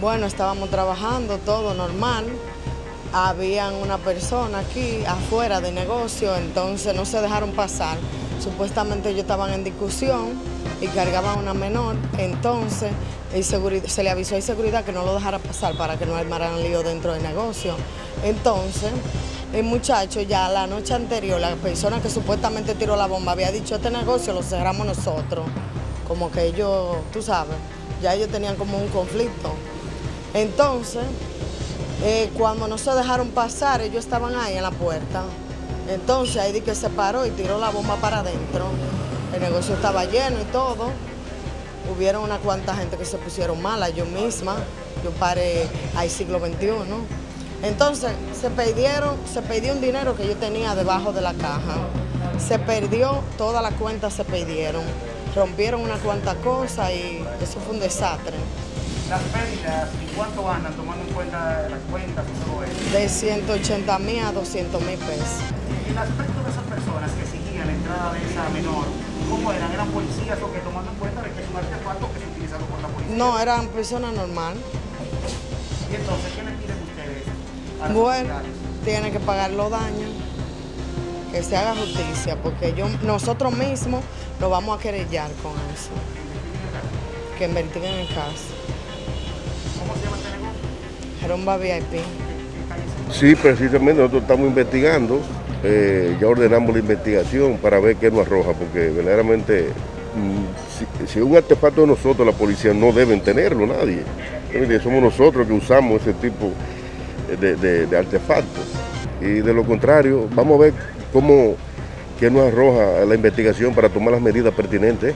Bueno, estábamos trabajando todo normal. Habían una persona aquí afuera de negocio, entonces no se dejaron pasar. Supuestamente ellos estaban en discusión y cargaban una menor, entonces se le avisó a seguridad que no lo dejara pasar para que no armaran lío dentro del negocio. Entonces, el muchacho ya la noche anterior, la persona que supuestamente tiró la bomba había dicho este negocio lo cerramos nosotros. Como que ellos, tú sabes, ya ellos tenían como un conflicto. Entonces, eh, cuando no se dejaron pasar, ellos estaban ahí en la puerta. Entonces ahí di que se paró y tiró la bomba para adentro. El negocio estaba lleno y todo. Hubieron una cuanta gente que se pusieron mala, yo misma. Yo paré al siglo XXI. Entonces se perdieron, se perdió un dinero que yo tenía debajo de la caja. Se perdió, todas las cuentas se perdieron. Rompieron una cuanta cosa y eso fue un desastre. Las pérdidas, ¿y cuánto andan tomando en cuenta las cuentas y todo eso? De 180 mil a 200 mil pesos. Y el aspecto de esas personas que exigían la entrada de esa menor, ¿cómo eran? ¿Eran policías o que tomando en cuenta de que es un artefacto que se utilizado por la policía? No, eran personas normales. ¿Y entonces qué le piden ustedes a las Bueno, autoridades? tiene que pagar los daños, que se haga justicia, porque yo, nosotros mismos lo vamos a querellar con eso, que investiguen el caso. VIP. Sí, precisamente nosotros estamos investigando, eh, ya ordenamos la investigación para ver qué nos arroja, porque verdaderamente mm, si, un artefacto de nosotros, la policía no deben tenerlo nadie. Somos nosotros que usamos ese tipo de, de- de artefactos. Y de lo contrario, vamos a ver cómo qué nos arroja la investigación para tomar las medidas pertinentes.